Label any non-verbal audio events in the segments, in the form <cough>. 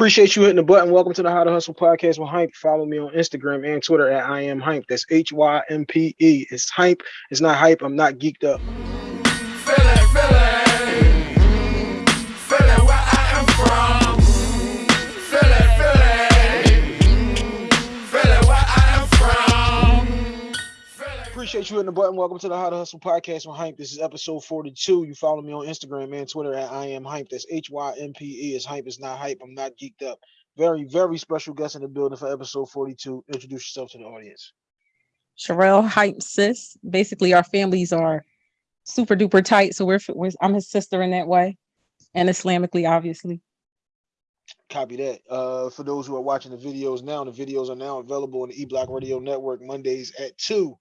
Appreciate you hitting the button. Welcome to the How to Hustle podcast with Hympe. Follow me on Instagram and Twitter at I am Hympe. That's H Y M P E. It's Hympe. It's not hype. I'm not geeked up. Appreciate you hitting the button. Welcome to the How to Hustle podcast with Hympe. This is episode 42. You follow me on Instagram and Twitter at I am Hympe. That's H Y M P E. It's Hympe. It's not hype. I'm not geeked up. Very, very special guest in the building for episode 42. Introduce yourself to the audience. Sherelle hype sis. Basically, our families are super duper tight, so we're, we're I'm his sister in that way, and Islamically, obviously. Copy that. Uh, for those who are watching the videos now, the videos are now available on the E Block Radio Network Mondays at 2.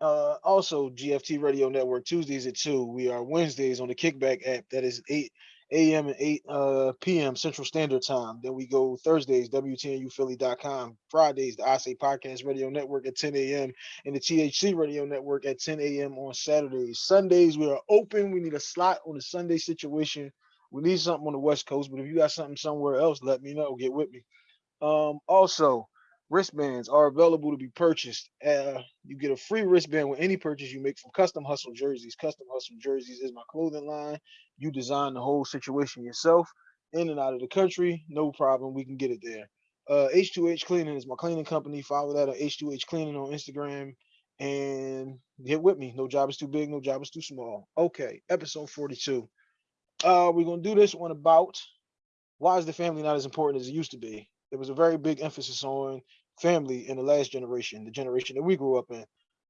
Uh, also, GFT Radio Network Tuesdays at 2. We are Wednesdays on the Kickback app. That is 8 a.m. and 8 uh, p.m. Central Standard Time. Then we go Thursdays, WTNUphilly.com. Fridays, the I Say Podcast Radio Network at 10 a.m. and the THC Radio Network at 10 a.m. on Saturdays. Sundays, we are open. We need a slot on the Sunday situation. We need something on the West Coast, but if you got something somewhere else, let me know. Get with me. Um, also, wristbands are available to be purchased. Uh, you get a free wristband with any purchase you make from Custom Hustle Jerseys. Custom Hustle Jerseys is my clothing line. You design the whole situation yourself, in and out of the country, no problem. We can get it there. Uh, H2H Cleaning is my cleaning company. Follow that at H2H Cleaning on Instagram and get with me. No job is too big, no job is too small. Okay, episode 42. Uh, we're gonna do this one about why is the family not as important as it used to be? There was a very big emphasis on family in the last generation, the generation that we grew up in,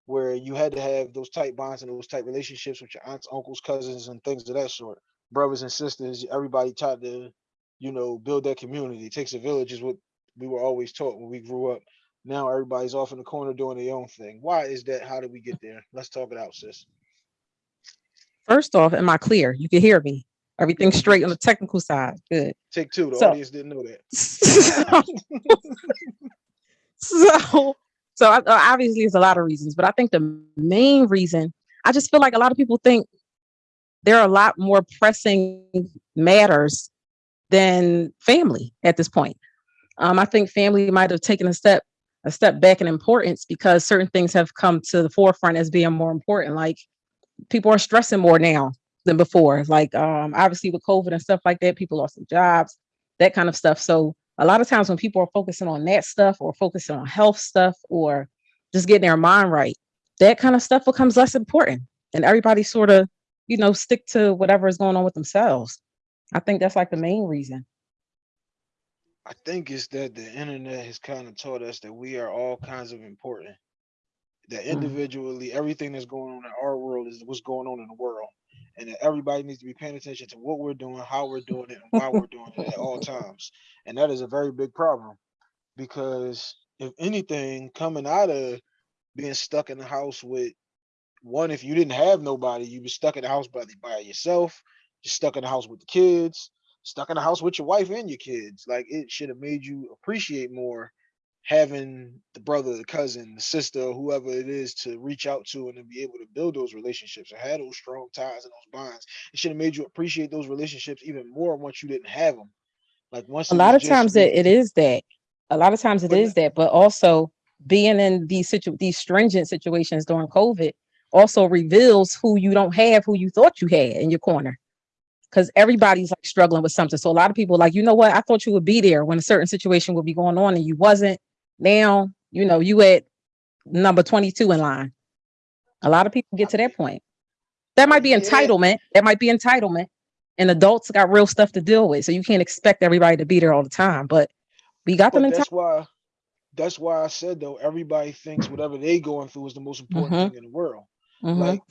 where you had to have those tight bonds and those tight relationships with your aunts, uncles, cousins, and things of that sort. Brothers and sisters, everybody tried to, you know, build that community. It takes a village, is what we were always taught when we grew up. Now everybody's off in the corner doing their own thing. Why is that? How did we get there? Let's talk it out, sis. First off, am I clear? You can hear me. Everything's straight on the technical side. Good. Take two. The So- audience didn't know that. <laughs> so, so uh, obviously, there's a lot of reasons, but I think the main reason I just feel like a lot of people think there are a lot more pressing matters than family at this point. Um, I think family might have taken a step a step back in importance because certain things have come to the forefront as being more important. Like people are stressing more now than before. Like um, obviously with COVID and stuff like that, people lost their jobs, that kind of stuff. So a lot of times when people are focusing on that stuff or focusing on health stuff or just getting their mind right, that kind of stuff becomes less important. And everybody sort of, you know, stick to whatever is going on with themselves. I think that's like the main reason. I think it's that the internet has kind of taught us that we are all kinds of important. That Mm. individually, everything that's going on in our world is what's going on in the world. And that everybody needs to be paying attention to what we're doing, how we're doing it, and why we're doing it at all <laughs> times. And that is a very big problem because if anything, coming out of being stuck in the house with one, if you didn't have nobody, you were stuck in the house by, by yourself, just stuck in the house with the kids, stuck in the house with your wife and your kids. Like it should have made you appreciate more having the brother, the cousin, the sister, whoever it is to reach out to and to be able to build those relationships and have those strong ties and those bonds. It should have made you appreciate those relationships even more once you didn't have them. Like once a lot of times just that it is that. A lot of times it is that but also being in these situ- these stringent situations during covid also reveals who you don't have who you thought you had in your corner. Because everybody's like struggling with something. So a lot of people like you know what? I thought you would be there when a certain situation would be going on and you wasn't now you know you at number 22 in line a lot of people get to that point that might be entitlement that might be entitlement and adults got real stuff to deal with so you can't expect everybody to be there all the time but we got them But in time that's why that's why I said though, everybody thinks whatever they going through is the most important Mhm. thing in the world. Mhm. Like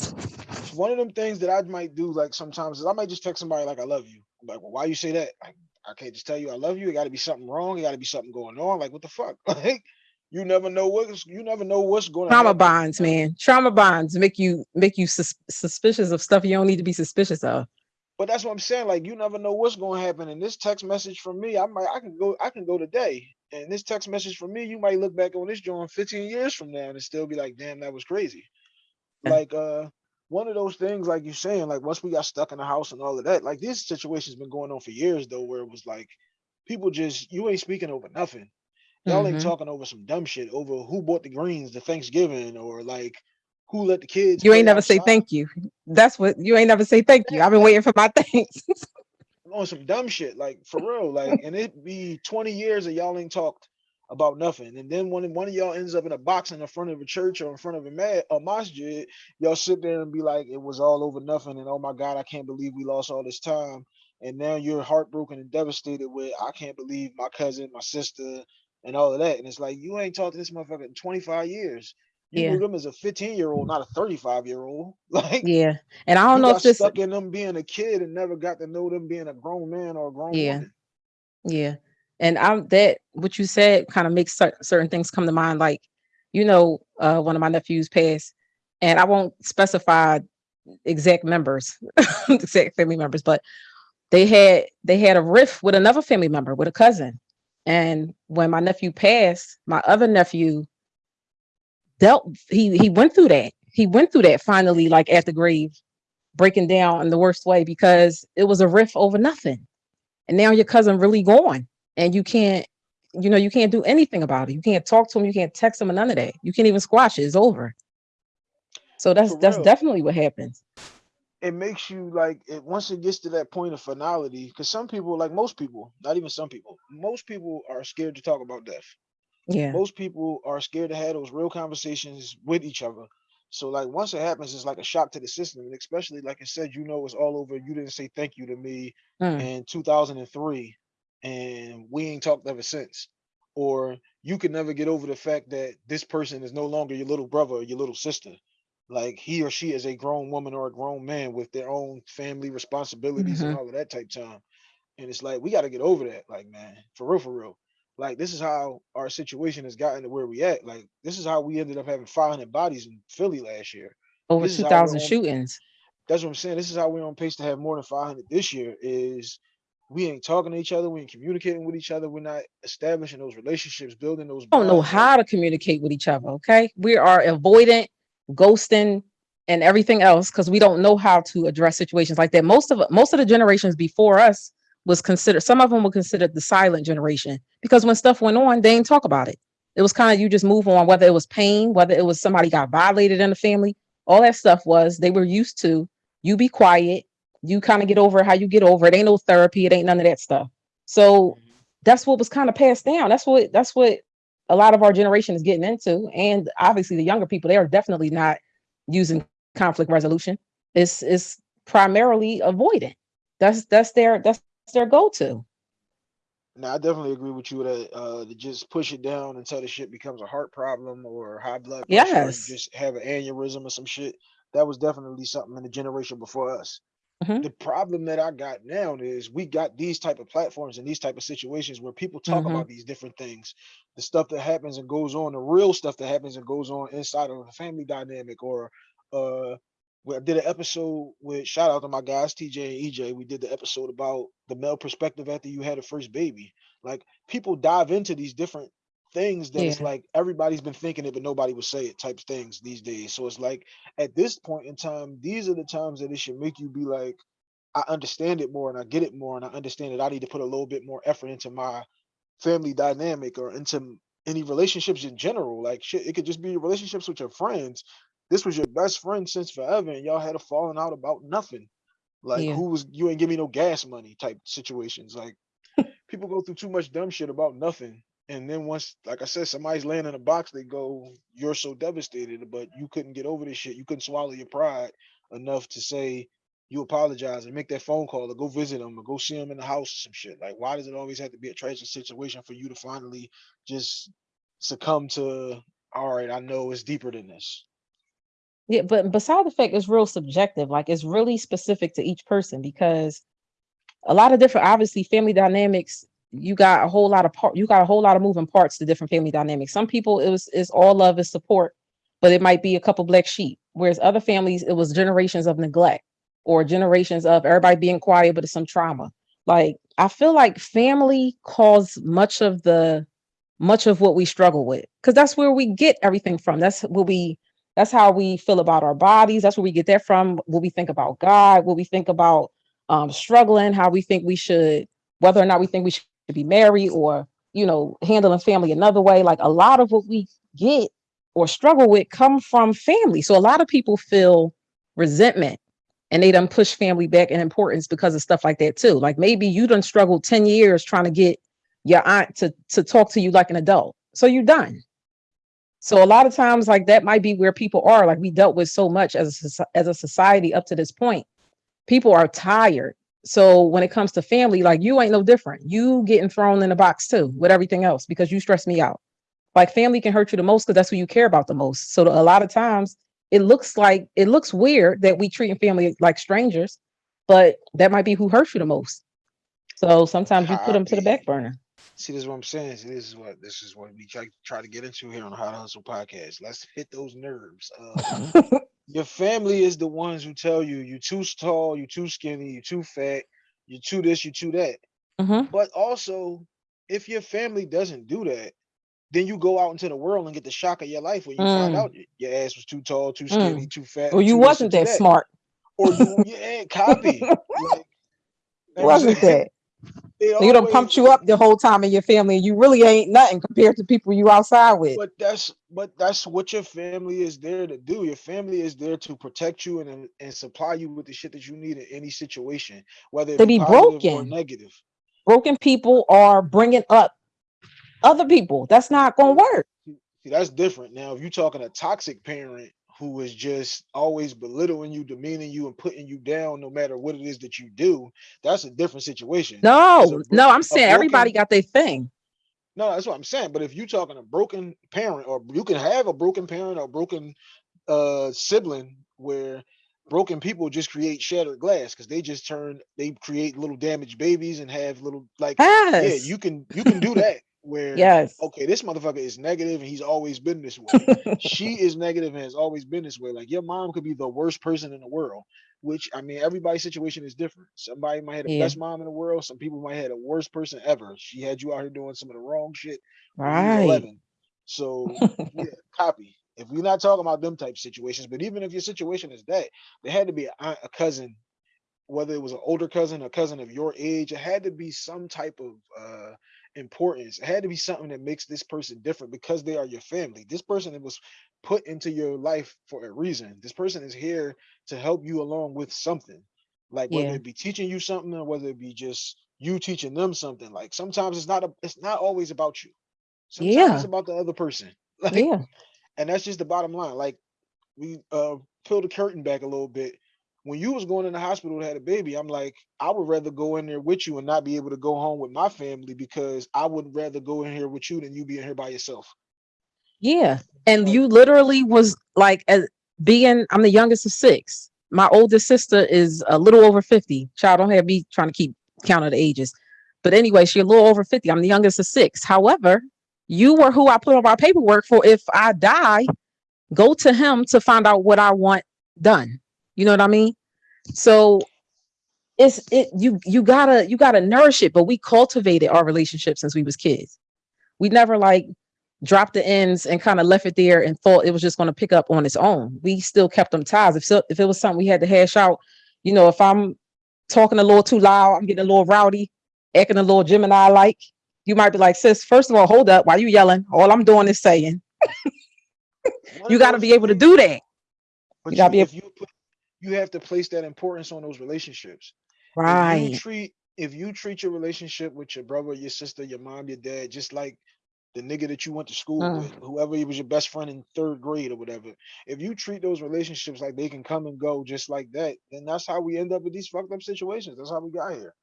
one of them things that I might do, like sometimes is I might just text somebody like I love you. I'm like, well, why you say that? Like, I can't just tell you I love you. It gotta be something wrong. It gotta be something going on. Like, what the fuck? <laughs> Like, you never know what's you never know what's going trauma happen. bonds man trauma bonds make you make you sus- suspicious of stuff you don't need to be suspicious of But that's what I'm saying. Like, you never know what's going to happen. And this text message from me, I might, I can go, I can go today. And this text message from me, you might look back on this joint 15 years from now and still be like, damn, that was crazy. Yeah. Like, uh, one of those things, like you're saying, like once we got stuck in the house and all of that, like this situation's been going on for years though, where it was like people just you ain't speaking over nothing. Y'all ain't Mhm. talking over some dumb shit over who bought the greens to Thanksgiving or like who let the kids. You ain't never say thank you. That's what you ain't never say thank you. I've been waiting for my <laughs> thanks. on some dumb shit, like for real, like, and it be 20 years that y'all ain't talked about nothing. And then when one of y'all ends up in a box in the front of a church or in front of a ma- a masjid, y'all sit there and be like, it was all over nothing. And oh my God, I can't believe we lost all this time. And now you're heartbroken and devastated with, I can't believe my cousin, my sister, and all of that. And it's like, you ain't talked to this motherfucker in 25 years. You Yeah. knew them as a 15 year old, not a 35 year old. <laughs> Like, yeah. And I don't know if this stuck in them being a kid and never got to know them being a grown man or a grown Yeah. woman. Yeah. And I'm that what you said kind of makes cer- certain things come to mind. Like, you know, uh, one of my nephews passed, and I won't specify exact members, <laughs> exact family members, but they had they had a rift with another family member, with a cousin. And when my nephew passed, my other nephew dealt he he went through that. He went through that finally, like at the grave, breaking down in the worst way because it was a rift over nothing and now your cousin really gone and you can't you know you can't do anything about it. You can't talk to them you can't text them or none of that. You can't even squash it. It's over. So that's that's definitely what happens. It makes you like it once it gets to that point of finality because some people like most people not even some people most people are scared to talk about death. Yeah. Most people are scared to have those real conversations with each other. So like once it happens it's like a shock to the system and especially like i said you know it's all over. You didn't say thank you to me Mm, in 2003 and we ain't talked ever since or you can never get over the fact that this person is no longer your little brother or your little sister like he or she is a grown woman or a grown man with their own family responsibilities and Mhm. all of that type time and it's like we got to get over that like man for real for real like this is how our situation has gotten to where we at like this is how we ended up having 500 bodies in philly last year over this is how 2000 on- shootings that's what I'm saying. This is how we're on pace to have more than 500 this year. Is we ain't talking to each other, we ain't communicating with each other, we're not establishing those relationships, building those. don't know how to communicate with each other okay we are avoidant ghosting and everything else because we don't know how to address situations like that most of most of the generations before us was considered some of them were considered the silent generation because when stuff went on they didn't talk about it it was kind of you just move on whether it was pain whether it was somebody got violated in the family all that stuff was they were used to you be quiet you kind of get over how you get over it ain't no therapy it ain't none of that stuff so that's what was kind of passed down. That's what that's what a lot of our generation is getting into. And obviously the younger people, they are definitely not using conflict resolution. It's it's primarily avoidant. That's that's their that's their go-to. Now, I definitely agree with you that uh, to just push it down until the shit becomes a heart problem or high blood pressure, Yes. just have an aneurysm or some shit. That was definitely something in the generation before us. Mhm. The problem that I got now is we got these type of platforms and these type of situations where people talk Mhm. about these different things, the stuff that happens and goes on, the real stuff that happens and goes on inside of a family dynamic or uh we I did an episode with shout out to my guys TJ and EJ. We did the episode about the male perspective after you had a first baby. Like people dive into these different things that it's like everybody's been thinking it, but nobody would say it type things these days. So it's like at this point in time, these are the times that it should make you be like, I understand it more and I get it more, and I understand that I need to put a little bit more effort into my family dynamic or into any relationships in general. Like shit, it could just be relationships with your friends. This was your best friend since forever, and y'all had a falling out about nothing. Like Yeah. who was you ain't give me no gas money type situations. Like <laughs> people go through too much dumb shit about nothing. And then once, like I said, somebody's laying in a box, they go, You're so devastated, but you couldn't get over this shit. You couldn't swallow your pride enough to say you apologize and make that phone call or go visit them or go see them in the house or some shit. Like, why does it always have to be a tragic situation for you to finally just succumb to, all right, I know it's deeper than this? Yeah, but beside the fact it's real subjective, like it's really specific to each person because a lot of different obviously family dynamics, you got a whole lot of part you got a whole lot of moving parts to different family dynamics. Some people it was it's all love and support, but it might be a couple black sheep. Whereas other families, it was generations of neglect or generations of everybody being quiet, but it's some trauma. Like I feel like family caused much of the much of what we struggle with because that's where we get everything from. That's what we that's how we feel about our bodies. That's where we get that from. What we think about God, what we think about um, struggling, how we think we should, whether or not we think we should be married or you know handling family another way. Like a lot of what we get or struggle with come from family. So a lot of people feel resentment and they done push family back in importance because of stuff like that too. Like maybe you done struggled 10 years trying to get your aunt to to talk to you like an adult. So you're done. So a lot of times like that might be where people are. Like we dealt with so much as a, as a society up to this point. People are tired so when it comes to family, like you ain't no different. You getting thrown in a box too with everything else because you stress me out. Like family can hurt you the most because that's who you care about the most. So a lot of times it looks like it looks weird that we treating family like strangers, but that might be who hurts you the most. So sometimes you put them to the back burner. See, this is what I'm saying. See, this is what this is what we try try to get into here on the How to Hustle podcast. Let's hit those nerves. Uh, <laughs> your family is the ones who tell you you're too tall, you're too skinny, you're too fat, you're too this, you're too that. Mhm. But also, if your family doesn't do that, then you go out into the world and get the shock of your life when you find Mm. out your ass was too tall, too skinny, too fat, Or you wasn't that smart. or you yeah, copy. <laughs> Like, you know what I'm Wasn't that? Done always- pumped you up the whole time in your family, you really ain't nothing compared to people you outside with. But that's but that's what your family is there to do. Your family is there to protect you and and- supply you with the shit that you need in any situation, whether They be positive or broken. negative. Broken people are bringing up other people. That's not gonna work. See, that's different. Now, if you're talking a toxic parent who is just always belittling you, demeaning you, and putting you down, no matter what it is that you do, that's a different situation. No, no, I'm saying everybody got their thing. No, that's what I'm saying. But if you're talking a broken parent, or you can have a broken parent or broken uh sibling where broken people just create shattered glass because they just turn they create little damaged babies and have little like Yes. yeah, you can you can do that where yes. okay, this motherfucker is negative and he's always been this way. <laughs> she is negative and has always been this way. Like your mom could be the worst person in the world, which I mean, everybody's situation is different. Somebody might have the Yeah. best mom in the world. Some people might have the worst person ever. She had you out here doing some of the wrong shit when you was right. 11. So <laughs> yeah, copy. If we're not talking about them type situations, but even if your situation is that, there had to be a, aunt, a cousin, whether it was an older cousin, a cousin of your age, it had to be some type of uh importance. It had to be something that makes this person different because they are your family. This person was put into your life for a reason. This person is here to help you along with something. Like whether Yeah. it be teaching you something or whether it be just you teaching them something. Like sometimes it's not a it's not always about you. Sometimes Yeah. it's about the other person. <laughs> Like Yeah. and that's just the bottom line. Like we uh peel the curtain back a little bit. When you was going in the hospital to have a baby, I'm like, I would rather go in there with you and not be able to go home with my family because I would rather go in here with you than you being here by yourself. Yeah. And you literally was like as being I'm the youngest of six. My oldest sister is a little over 50. Child don't have me trying to keep count of the ages. But anyway, she's a little over 50. I'm the youngest of six. However, you were who I put on my paperwork for if I die, go to him to find out what I want done. You know what I mean? So it's it you you gotta you gotta nourish it, but we cultivated our relationship since we was kids. We never like dropped the ends and kind of left it there and thought it was just going to pick up on its own. We still kept them ties. If so, if it was something we had to hash out, you know, if I'm talking a little too loud, I'm getting a little rowdy, acting a little Gemini like, you might be like, sis, first of all, hold up. Why you yelling? All I'm doing is saying, <laughs> you got to be able to do that. But you gotta you, be if you put, you have to place that importance on those relationships. If Right. you treat if you treat your relationship with your brother, your sister, your mom, your dad, just like the nigga that you went to school Mm. with, whoever he was your best friend in third grade or whatever. If you treat those relationships like they can come and go just like that, then that's how we end up with these fucked up situations. That's how we got here.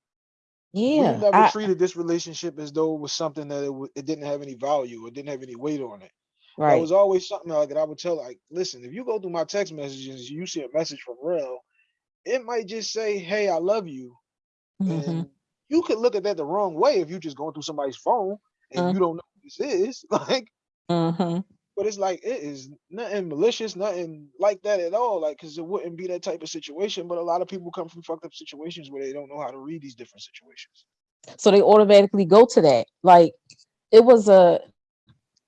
Yeah. we never I- treated this relationship as though it was something that it, it didn't have any value or didn't have any weight on it. That right. was always something like that I would tell, like, listen, if you go through my text messages, you see a message from Rel, it might just say, "Hey, I love you," Mhm. and you could look at that the wrong way if you're just going through somebody's phone and Mm. you don't know who this is. <laughs> Like, Mhm. but it's like it is nothing malicious, nothing like that at all. Like, because it wouldn't be that type of situation. But a lot of people come from fucked up situations where they don't know how to read these different situations. So they automatically go to that. Like it was a.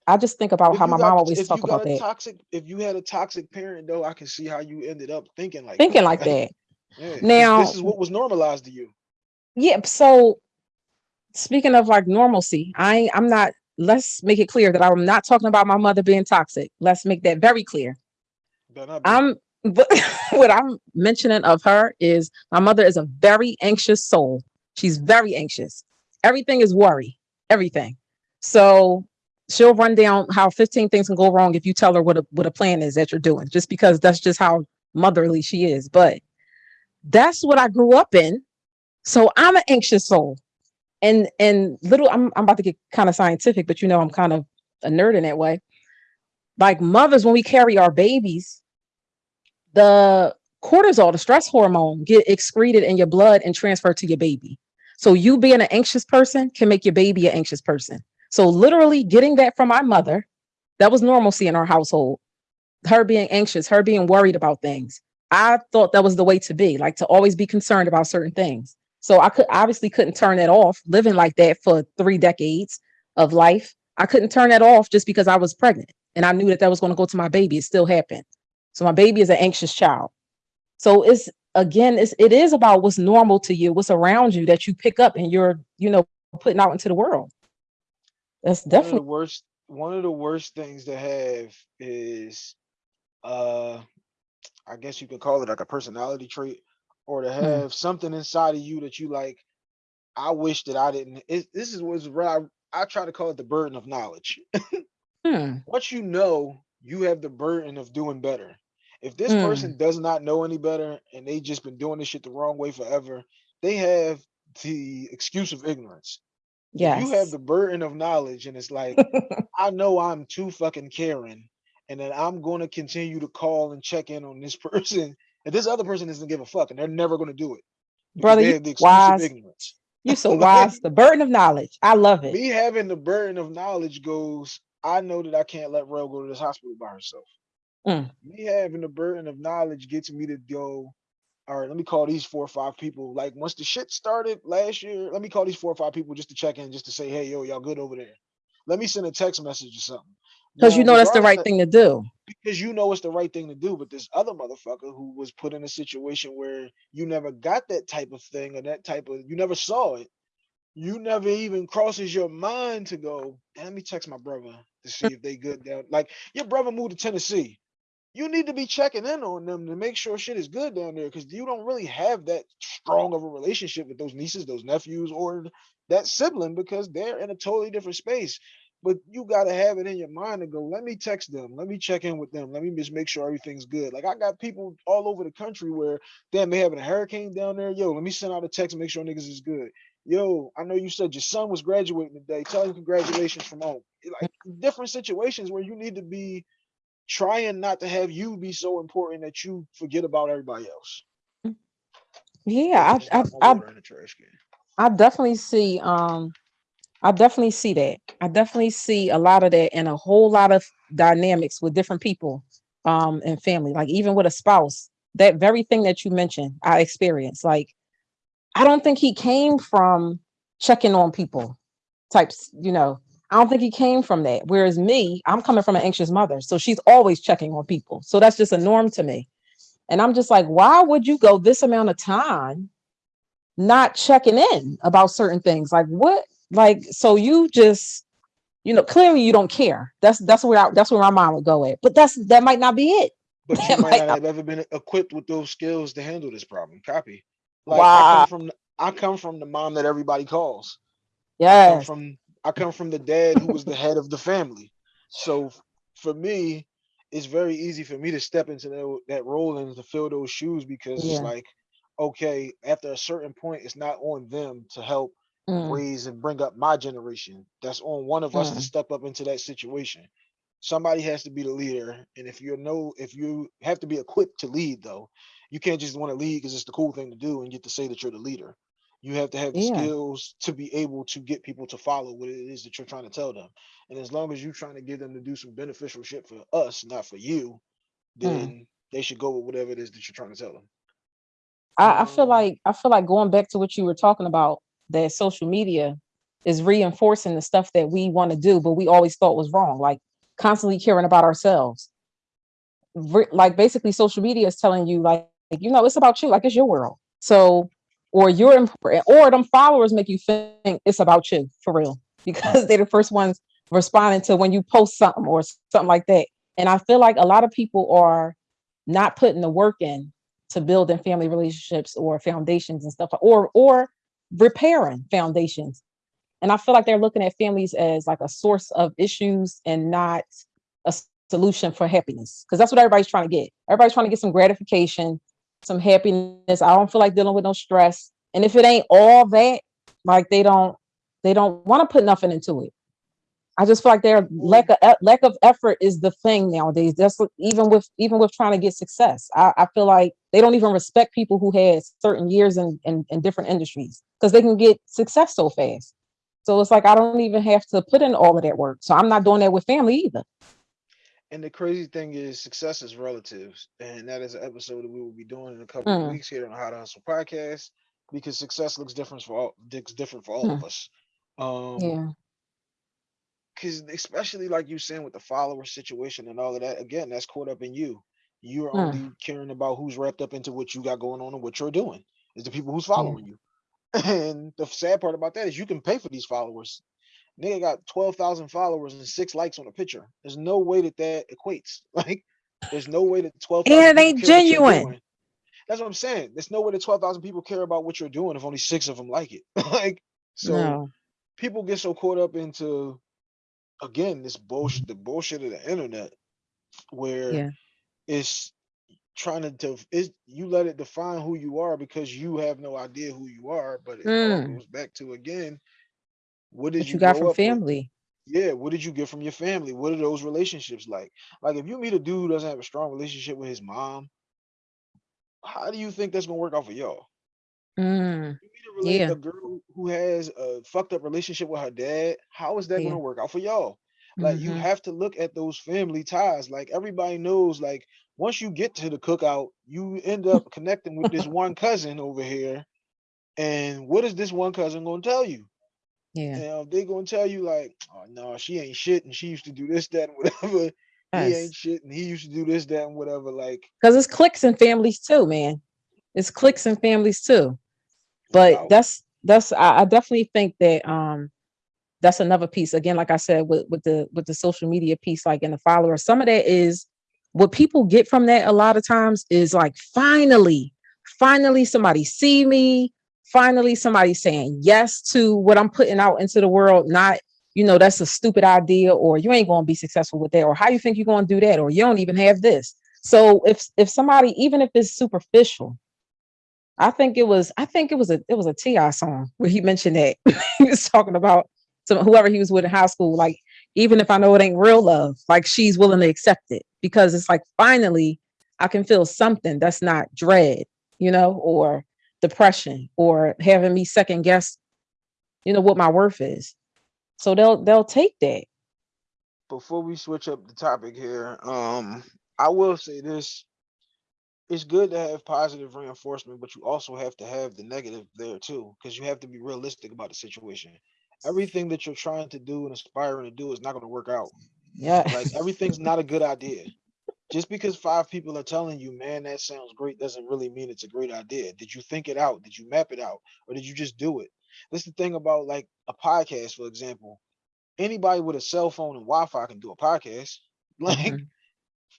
I just think about If how my got- mom always if talk you about that, toxic, if you had a toxic parent though, I can see how you ended up thinking like thinking that. like that. Yeah, Now- this is what was normalized to you. Yeah. So speaking of like normalcy, I I'm not. Let's make it clear that I'm not talking about my mother being toxic. Let's make that very clear. Better not be. I'm but <laughs> what I'm mentioning of her is my mother is a very anxious soul. She's very anxious. Everything is worry, everything. So she'll run down how 15 things can go wrong if you tell her what a what a plan is that you're doing, just because that's just how motherly she is. But that's what I grew up in. So I'm an anxious soul. And and little I'm I'm about to get kind of scientific, but you know I'm kind of a nerd in that way. Like mothers, when we carry our babies, the cortisol, the stress hormone, get excreted in your blood and transferred to your baby. So you being an anxious person can make your baby an anxious person. So literally getting that from my mother, that was normalcy in our household. Her being anxious, her being worried about things. I thought that was the way to be, like to always be concerned about certain things. So I could obviously couldn't turn that off living like that for three decades of life. I couldn't turn that off just because I was pregnant and I knew that that was going to go to my baby. It still happened. So my baby is an anxious child. So it's again, it's it is about what's normal to you, what's around you that you pick up and you're, you know, putting out into the world. That's one of the definitely worst one of the worst things to have is uh I guess you could call it like a personality trait or to Hmm. have something inside of you that you like I wish that I didn't it, this is was where I, I try to call it the burden of knowledge. Hmm. <laughs> Once you know, you have the burden of doing better. If this Hmm. person does not know any better and they just been doing this shit the wrong way forever, they have the excuse of ignorance. If you have the burden of knowledge and it's like <laughs> I know I'm too fucking caring and then I'm going to continue to call and check in on this <laughs> person and this other person doesn't give a fuck and they're never going to do it Brother, you have the wise. ignorance. You so <laughs> wise. The burden of knowledge. I love it. me having the burden of knowledge goes, I know that I can't let Rel go to this hospital by herself. Mm. Me having the burden of knowledge gets me to go, all right, let me call these four or five people. Like once the shit started last year, let me call these four or five people just to check in, just to say, hey, yo, y'all good over there. Let me send a text message or something. Because you know that's the right thing to do. because you know it's the right thing to do. But this other motherfucker who was put in a situation where you never got that type of thing or that type of you never saw it. You never even crosses your mind to go, "Damn, let me text my brother to see if they good down. Like your brother moved to Tennessee. You need to be checking in on them to make sure shit is good down there because you don't really have that strong of a relationship with those nieces, those nephews, or that sibling because they're in a totally different space. But you got to have it in your mind to go let me text them. Let me check in with them. Let me just make sure everything's good. Like i got people all over the country where damn they having a hurricane down there? Yo let me send out a text and make sure niggas is good. Yo i know you said your son was graduating today. Tell him congratulations from home. Like different situations where you need to be trying not to have you be so important that you forget about everybody else Yeah, I, I, I, in trash can. I definitely see. Um, I definitely see that. I definitely see a lot of that and a whole lot of dynamics with different people, um, and family. Like even with a spouse, that very thing that you mentioned, I experienced. Like, I don't think he came from checking on people, types. You know, I don't think he came from that. Whereas me, I'm coming from an anxious mother, so she's always checking on people. So that's just a norm to me. And I'm just like, why would you go this amount of time not checking in about certain things? Like what? Like so you just, you know, clearly you don't care. That's that's where I, that's where my mind would go at. But that's that might not be it. But <laughs> you might not have ever been equipped with those skills to handle this problem. Copy. Like I Wow. come from the- I come from the mom that everybody calls. I Yes. from I come from the dad who was the head of the family. So for me, it's very easy for me to step into that, that role and to fill those shoes because Yeah. it's like, okay, after a certain point, it's not on them to help Mm, raise and bring up my generation. That's on one of us to Mm. step up into that situation. Somebody has to be the leader, and if you're no, if you have to be equipped to lead, though, you can't just want to lead because it's the cool thing to do and get to say that you're the leader. You have to have the Yeah. skills to be able to get people to follow what it is that you're trying to tell them. And as long as you're trying to get them to do some beneficial shit for us, not for you, then they should go with whatever it is that you're trying to tell them. I, I feel Um, like I feel like going back to what you were talking about, that social media is reinforcing the stuff that we want to do, but we always thought was wrong, like constantly caring about ourselves. Re- like basically social media is telling you like, like, you know, it's about you, like it's your world. So or you're important, or them followers make you think it's about you for real because they're the first ones responding to when you post something or something like that. And I feel like a lot of people are not putting the work in to building family relationships or foundations and stuff, or or repairing foundations. And I feel like they're looking at families as like a source of issues and not a solution for happiness. Because that's what everybody's trying to get. Everybody's trying to get some gratification, some happiness. I don't feel like dealing with no stress. And if it ain't all that, like they don't they don't want to put nothing into it. I just feel like their lack of lack of effort is the thing nowadays. That's even with even with trying to get success. I, I feel like they don't even respect people who had certain years in in, in different industries because they can get success so fast. So it's like I don't even have to put in all of that work. So I'm not doing that with family either. And the crazy thing is, success is relative, and that is an episode that we will be doing in a couple of Mm. weeks here on the How to Hustle podcast because success looks different for all looks different for all of us. Um, Yeah. because especially like you saying with the follower situation and all of that, again, that's caught up in you. You're Mm. only caring about who's wrapped up into what you got going on and what you're doing. Is the people who's Yeah. following you. <laughs> And the sad part about that is you can pay for these followers. Nigga got twelve thousand followers and six likes on a picture. There's no way that that equates. <laughs> Like, there's no way that twelve And it ain't genuine. That's what I'm saying. There's no way that twelve thousand people care about what you're doing if only six of them like it. <laughs> like, so no. people get so caught up into again this bullshit the bullshit of the internet where Yeah. it's trying to def- is you let it define who you are because you have no idea who you are but it Mm. goes back to again what did What you, you got from up with? family. yeah what did you get from your family what are those relationships like like if you meet a dude who doesn't have a strong relationship with his mom how do you think that's gonna work out for y'all Mm. you meet a, Yeah. a girl who has a fucked up relationship with her dad how is that Yeah. gonna work out for y'all like you Mhm. have to look at those family ties. Like everybody knows, like once you get to the cookout, you end up <laughs> connecting with this one cousin over here. And what is this one cousin gonna tell you? Yeah. Now they gonna tell you like, oh no, she ain't shit, and she used to do this, that, and whatever. He ain't shit, and he used to do this, that, and whatever. Like, Because it's cliques and families too, man. It's cliques and families too. But wow. that's that's I, I definitely think that um that's another piece. Again, like I said, with with the with the social media piece, like in the followers, some of that is what people get from that a lot of times is like finally, finally somebody see me, finally somebody saying yes to what I'm putting out into the world, not you know that's a stupid idea or you ain't going to be successful with that or how you think you're going to do that or you don't even have this. So if if somebody even if it's superficial i think it was i think it was a it was a T.I. song where he mentioned that. <laughs> He was talking about some whoever he was with in high school like even if i know it ain't real love like she's willing to accept it because it's like finally i can feel something that's not dread you know or depression or having me second guess you know what my worth is so they'll they'll take that before we switch up the topic here, um, I will say this. It's good to have positive reinforcement, but you also have to have the negative there too, because you have to be realistic about the situation. Everything that you're trying to do and aspiring to do is not going to work out. yeah Like everything's not a good idea. Just because five people are telling you, man, that sounds great, doesn't really mean it's a great idea. Did you think it out? Did you map it out? Or did you just do it? That's the thing about like a podcast, for example. Anybody with a cell phone and Wi-Fi can do a podcast. <laughs> Like Mhm,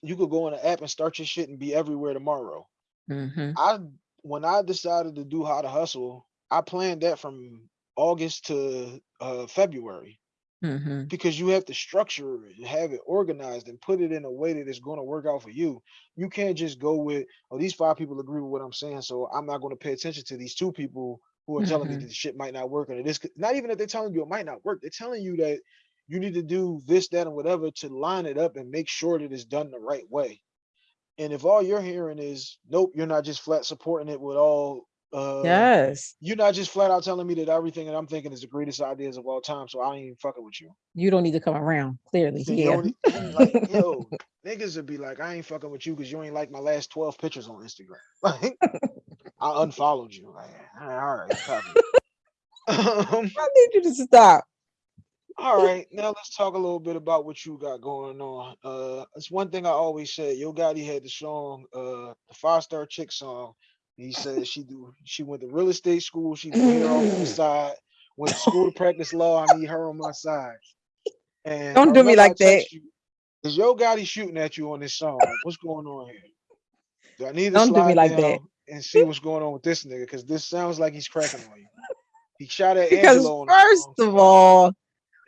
you could go on an app and start your shit and be everywhere tomorrow. mhm. I when I decided to do how to hustle, I planned that from August to uh, February Mhm. because you have to structure it and have it organized and put it in a way that it's going to work out for you. You can't just go with, oh, these five people agree with what I'm saying, so I'm not going to pay attention to these two people who are telling me Mhm. that the shit might not work. And it is not even that they're telling you it might not work. They're telling you that you need to do this, that, and whatever to line it up and make sure that it's done the right way. And if all you're hearing is, nope, you're not just flat supporting it with all uh Yes, you're not just flat out telling me that everything that I'm thinking is the greatest ideas of all time, so I ain't even fucking with you. you don't need to come around. Clearly, you yeah. only like, <laughs> yo, niggas would be like, I ain't fucking with you because you ain't like my last 12 pictures on Instagram. <laughs> Like, I unfollowed you. Like, all right, all right, um, <laughs> I need you to stop. all right, now let's talk a little bit about what you got going on. Uh, it's one thing I always said. Yo Gotti had the song, uh, the Five Star Chick song, He said she do she went to real estate school, she do hair on the side, went to school to practice law. I need her on my side. And Don't do me like that. you, Is Yo Gotti shooting at you on this song? What's going on here? Do I need to Don't do me like down that. and see what's going on with this nigga? Because this sounds like he's cracking on you. He shot at Because Angelo first of all,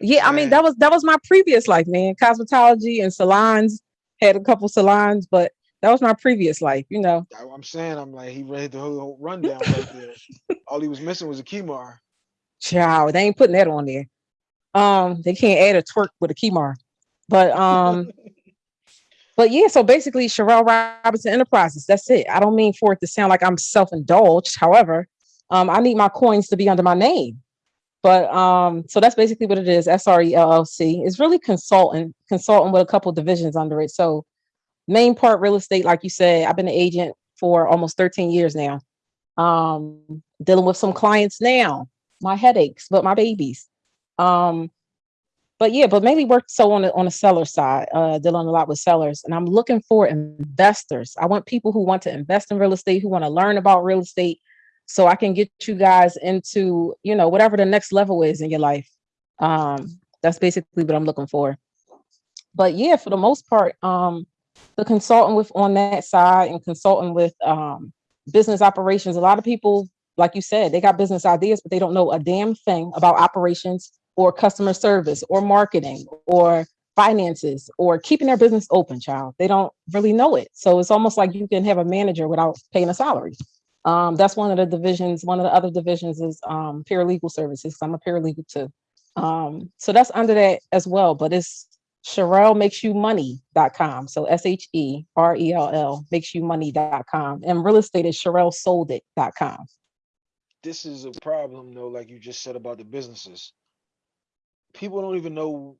yeah, I mean that was that was my previous life, man. Cosmetology and salons had a couple salons, but that was my previous life, you know. I- I'm saying I'm like he read the whole rundown right there. All he was missing was a Kemar. Child, they ain't putting that on there. Um, they can't add a twerk with a keymark. But um, <laughs> but yeah, so basically Sherelle Robinson Enterprises, that's it. I don't mean for it to sound like I'm self-indulged. However, um, I need my coins to be under my name. But um, so that's basically what it is. SRE LLC It's really consultant, consulting with a couple divisions under it. So main part real estate, like you said, I've been an agent for almost 13 years now. Um, dealing with some clients now, my headaches, but my babies. Um, but yeah, but mainly work so on the on the seller side, uh, dealing a lot with sellers, and I'm looking for investors. I want people who want to invest in real estate, who want to learn about real estate, so I can get you guys into you know whatever the next level is in your life. Um, that's basically what I'm looking for. But yeah, for the most part, um, the consultant with on that side and consulting with um, business operations. A lot of people, like you said, they got business ideas, but they don't know a damn thing about operations or customer service or marketing or finances or keeping their business open, child. They don't really know it. So it's almost like you can have a manager without paying a salary. Um, that's one of the divisions. One of the other divisions is um, paralegal services. I'm a paralegal too. Um, so that's under that as well, but it's Sherelle makes you money.com. So S H E R E L L makes you money.com. And real estate is Sherelle sold it.com. this is a problem though, like you just said about the businesses. People don't even know.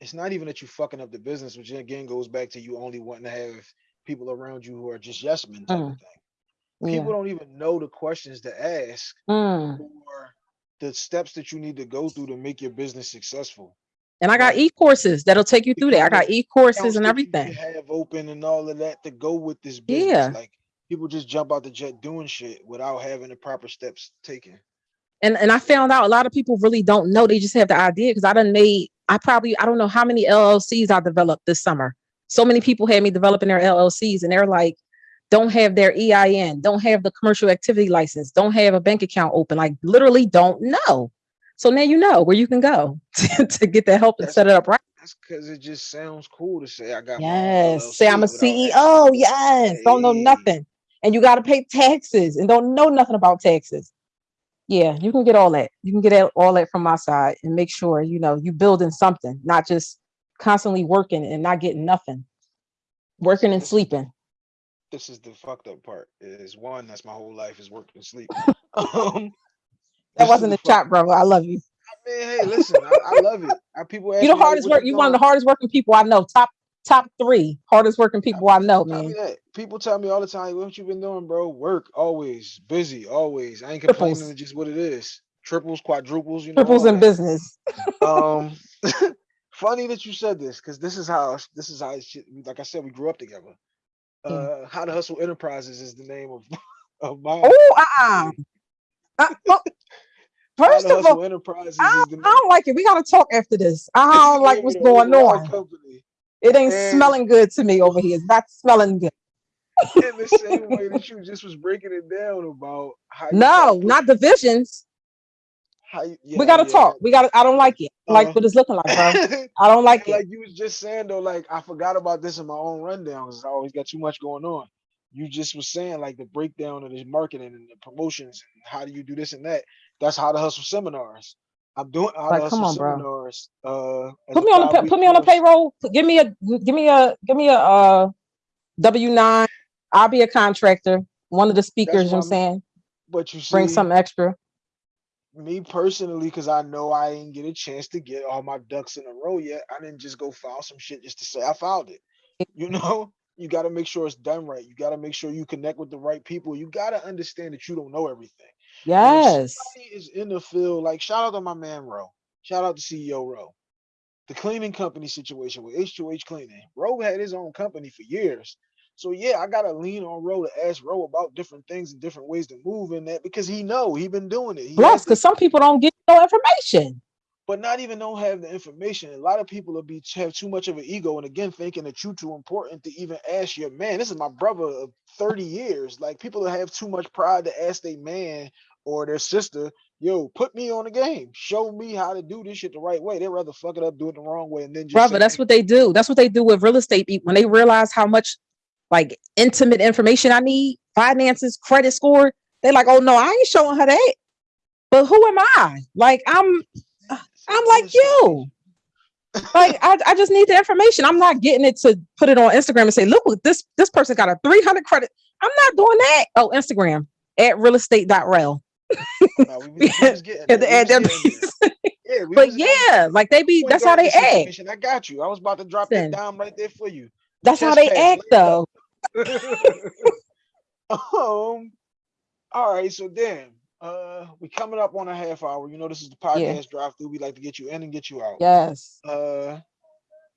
It's not even that you're fucking up the business, which again goes back to you only wanting to have people around you who are just yes men type of Mm, thing. People don't even know the questions to ask Mm. or the steps that you need to go through to make your business successful. And I got e-courses that'll take you through that. I got e-courses and everything. have open and all of that to go with this business. Yeah. Like people just jump out the jet doing shit without having the proper steps taken. And and I found out a lot of people really don't know. They just have the idea because I done made I probably I don't know how many LLCs I developed this summer. So many people had me developing their LLCs and they're like, don't have their EIN, don't have the commercial activity license, don't have a bank account open, like literally don't know. So now you know where you can go <laughs> to, to get the help and That's- set it up right. That's because it just sounds cool to say I got my Yes. Say I'm a LLC without having- CEO. Yes. Don't know nothing. And you got to pay taxes and don't know nothing about taxes. Yeah, you can get all that. You can get all- all that from my side and make sure, you know, you building something, not just constantly working and not getting nothing. Working and sleeping. This is the fucked up part. Is one that's my whole life is working and sleep. <laughs> um, That wasn't the a shot, brother. I love you. I mean, hey, listen, I, I love it. I, people you the hardest work. you one of the hardest working people I know. Top top three hardest working people I know, man. People tell me all the time, what you been doing, bro? Work, always. Busy, always. I ain't complaining, Triples. it's just what it is. Triples, quadruples, you know. Triples in business. um <laughs> funny that you said this because this is how this is how like i said we grew up together uh Mm. how to hustle enterprises is the name of <laughs> of my Oh, uh-uh. Uh, oh, <laughs> First of all, enterprises I is don't, the I don't like it. We gotta talk after this. I don't like what's going on. company It ain't And- smelling good to me over here. It's not smelling good. in the same way that you just was breaking it down about how you try to No, not divisions. how you, we gotta yeah, talk. We gotta. I don't like it. I like Uh-huh. what it's looking like, bro. <laughs> I don't like it. like you was just saying though, like I forgot about this in my own rundown because I always got too much going on. You just was saying like the breakdown of this marketing and the promotions and how do you do this and that. That's how to hustle seminars. I'm doing how Like, to hustle on, seminars. Uh, Put me on the put me on the payroll. Give me a give me a give me a uh W nine. I'll be a contractor. One of the speakers. You know what I'm saying But you see, bring something extra. me personally, because I know I ain't get a chance to get all my ducks in a row yet. I didn't just go file some shit just to say I filed it. You <laughs> know, you got to make sure it's done right. You got to make sure you connect with the right people. You got to understand that you don't know everything. Yes. is in the field, like shout out to my man Ro. Shout out to CEO Ro. The cleaning company situation with H2H Cleaning. Ro had his own company for years. So yeah, I gotta lean on Ro to ask Ro about different things and different ways to move in that because he know he been doing it. He Plus, because some people don't get no information. But not even don't have the information. A lot of people will be have too much of an ego, and again, thinking that you're too important to even ask your man. This is my brother of thirty years. Like people that have too much pride to ask their man or their sister, "Yo, put me on the game. Show me how to do this shit the right way." They'd rather fuck it up, do it the wrong way, and then just Brother, that's what they do. That's what they do with real estate. When they realize how much like intimate information I need, finances, credit score, they like, oh no, I ain't showing her that. But who am I? Like I'm I'm like you. Like I, I just need the information. I'm not getting it to put it on Instagram and say, look this this person got a 300 credit. I'm not doing that. Oh, Instagram at real estate.rel. Nah, we we was <laughs> getting At there, the we add was that getting piece. there. Yeah, But yeah, like they be that's how they act. I got you. I was about to drop that dime right there for you. That's how they act though. <laughs> um all right so damn uh we coming up on a half hour. You know this is the podcast drive through. We like to get you in and get you out. Yes. uh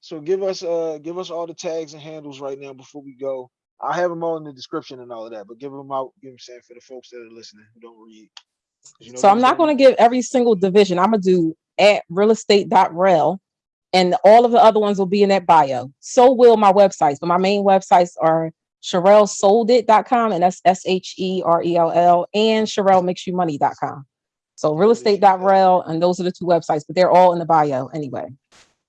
so give us uh give us all the tags and handles right now before we go. I have them all in the description and all of that but give them out give them saying for the folks that are listening who don't read. You know So I'm not going to give every single division. I'm going to do at realestate.rel and all of the other ones will be in that bio. So will my websites, but my main websites are SherelleSoldIt.com and that's S H E R E L L and SherelleMakesYouMoney.com. So realestate.rel and those are the two websites, but they're all in the bio anyway.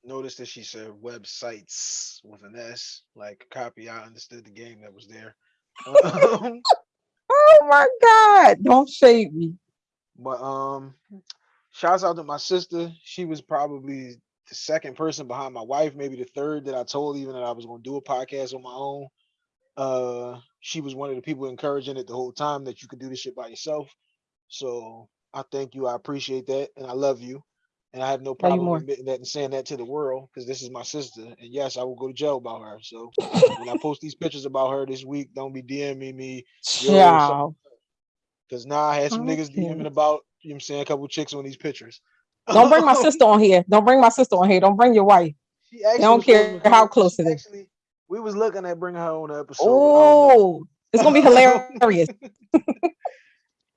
notice that she said websites with an s like copy i understood the game that was there Um, <laughs> Oh my God. Don't shade me. But um, shouts out to my sister. She was probably the second person behind my wife, maybe the third that I told even that I was going to do a podcast on my own. Uh, she was one of the people encouraging it the whole time that you could do this shit by yourself. So I thank you. I appreciate that, and I love you. And I have no problem admitting that and saying that to the world because this is my sister. And yes, I will go to jail about her. So when I post these pictures about her this week, don't be DMing me because now I had some niggas Okay. DMing about, you know what I'm saying, a couple chicks on these pictures. Don't bring my sister on here. Don't bring my sister on here. Don't bring your wife. <laughs> She actually don't was supposed to care how close it is. Actually, we was looking at bringing her on the episode. but I don't know. Oh, it's gonna be hilarious. <laughs> <laughs>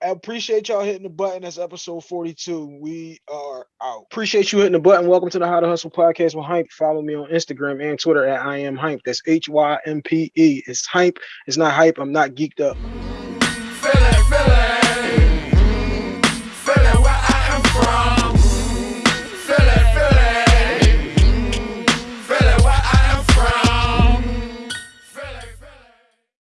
I appreciate y'all hitting the button. That's episode 42. We are out. Appreciate you hitting the button. Welcome to the How to Hustle podcast with Hympe. Follow me on Instagram and Twitter at I am Hympe. That's H Y M P E. It's Hympe. It's not hype. I'm not geeked up.